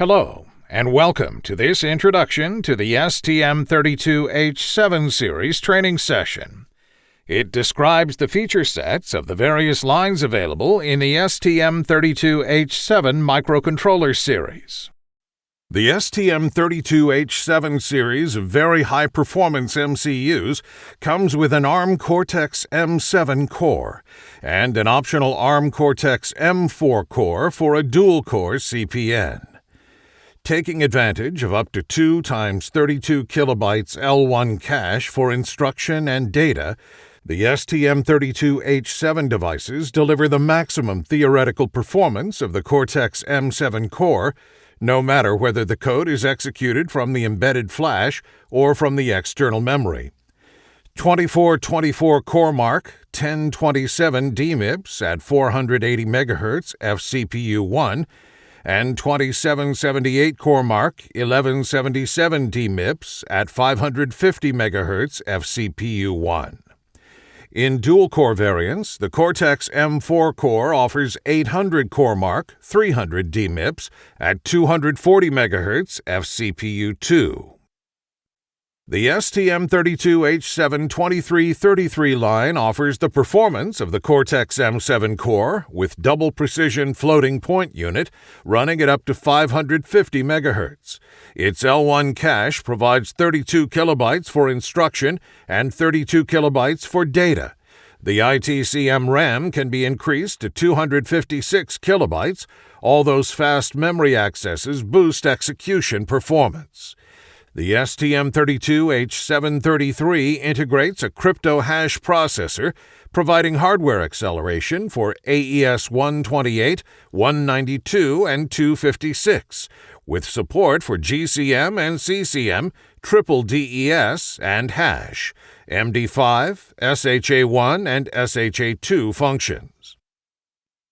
Hello, and welcome to this introduction to the STM32H7 series training session. It describes the feature sets of the various lines available in the STM32H7 microcontroller series. The STM32H7 series of very high performance MCUs comes with an ARM Cortex M7 core and an optional ARM Cortex M4 core for a dual core CPU. Taking advantage of up to 2 times 32 kilobytes L1 cache for instruction and data, the STM32H7 devices deliver the maximum theoretical performance of the Cortex M7 core no matter whether the code is executed from the embedded flash or from the external memory. 2424 CoreMark 1027 DMIPS at 480 MHz FCPU1 and 2778 CoreMark 1177 DMIPS at 550 MHz FCPU1. In dual core variants, the Cortex M4 core offers 800 CoreMark 300 DMIPS at 240 MHz FCPU2. The STM32H72333 line offers the performance of the Cortex M7 core with double precision floating point unit running at up to 550 MHz. Its L1 cache provides 32 kilobytes for instruction and 32 kilobytes for data. The ITCM RAM can be increased to 256 kilobytes. All those fast memory accesses boost execution performance. The STM32H733 integrates a crypto hash processor, providing hardware acceleration for AES 128, 192, and 256, with support for GCM and CCM, triple DES, and hash, MD5, SHA1, and SHA2 functions.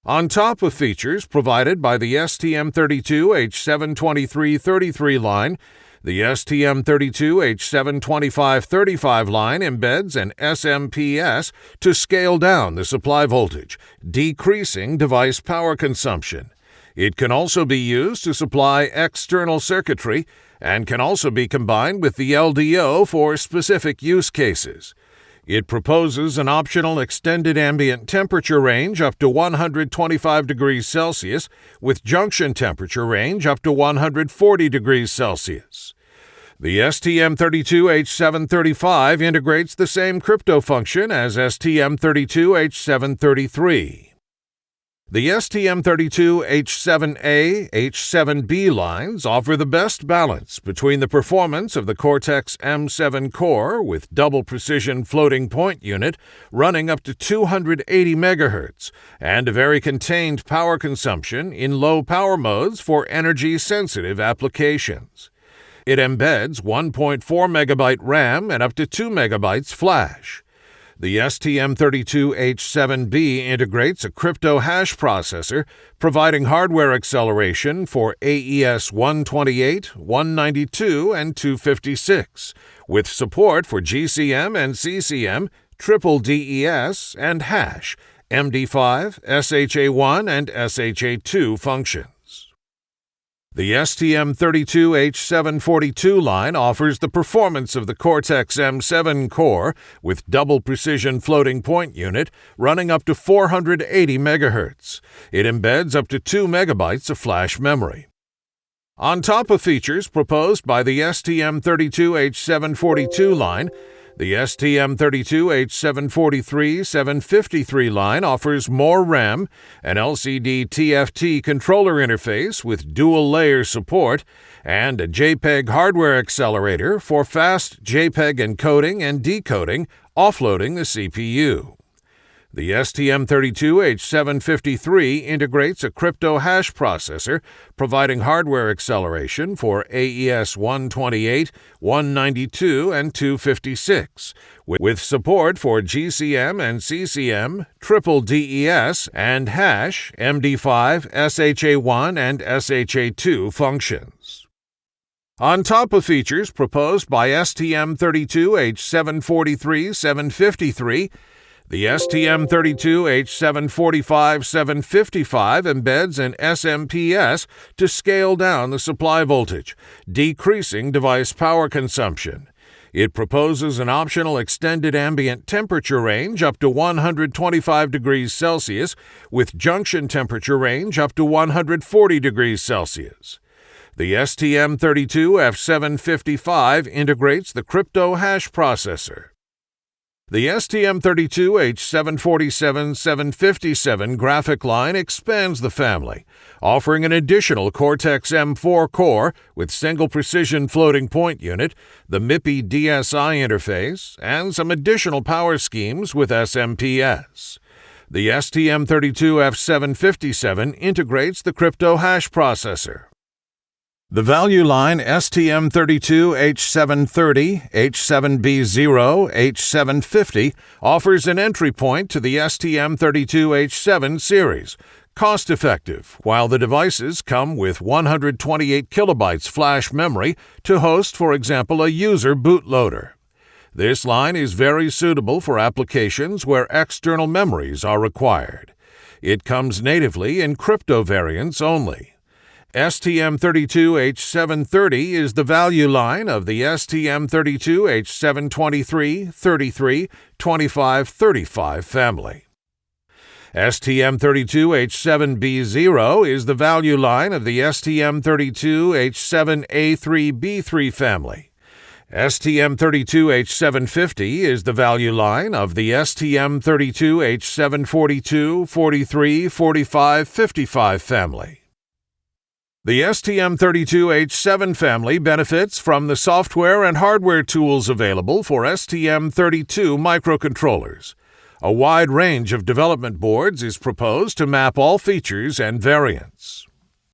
On top of features provided by the STM32H72333 line, the STM32H72535 line embeds an SMPS to scale down the supply voltage, decreasing device power consumption. It can also be used to supply external circuitry and can also be combined with the LDO for specific use cases. It proposes an optional extended ambient temperature range up to 125 degrees Celsius with junction temperature range up to 140 degrees Celsius. The STM32H735 integrates the same crypto function as STM32H733. The STM32H7A, H7B lines offer the best balance between the performance of the Cortex M7 core with double precision floating point unit running up to 280 MHz and a very contained power consumption in low power modes for energy sensitive applications. It embeds 1.4 megabyte RAM and up to 2 megabytes flash. The STM32H7B integrates a crypto hash processor, providing hardware acceleration for AES 128, 192, and 256, with support for GCM and CCM, triple DES, and hash, MD5, SHA1, and SHA2 functions. The STM32H742 line offers the performance of the Cortex M7 core with double precision floating point unit running up to 480 MHz. It embeds up to 2 megabytes of flash memory. On top of features proposed by the STM32H742 line, the STM32H743-753 line offers more RAM, an LCD TFT controller interface with dual layer support, and a JPEG hardware accelerator for fast JPEG encoding and decoding, offloading the CPU. The STM32H753 integrates a crypto hash processor, providing hardware acceleration for AES 128, 192, and 256, with support for GCM and CCM, triple DES, and hash, MD5, SHA1, and SHA2 functions. On top of features proposed by STM32H743 753, The STM32H745-755 embeds an SMPS to scale down the supply voltage, decreasing device power consumption. It proposes an optional extended ambient temperature range up to 125 degrees Celsius with junction temperature range up to 140 degrees Celsius. The STM32F755 integrates the crypto hash processor. The STM32H747-757 graphic line expands the family, offering an additional Cortex M4 core with single precision floating point unit, the MIPI DSI interface, and some additional power schemes with SMPS. The STM32F757 integrates the crypto hash processor. The value line STM32H730, H7B0, H750 offers an entry point to the STM32H7 series, cost effective, while the devices come with 128 kilobytes flash memory to host, for example, a user bootloader. This line is very suitable for applications where external memories are required. It comes natively in crypto variants only. STM32H730 is the value line of the STM32H723, 33, 25, 35 family. STM32H7B0 is the value line of the STM32H7A3B3 family. STM32H750 is the value line of the STM32H742, 43, 45, 55 family. The STM32H7 family benefits from the software and hardware tools available for STM32 microcontrollers. A wide range of development boards is proposed to map all features and variants.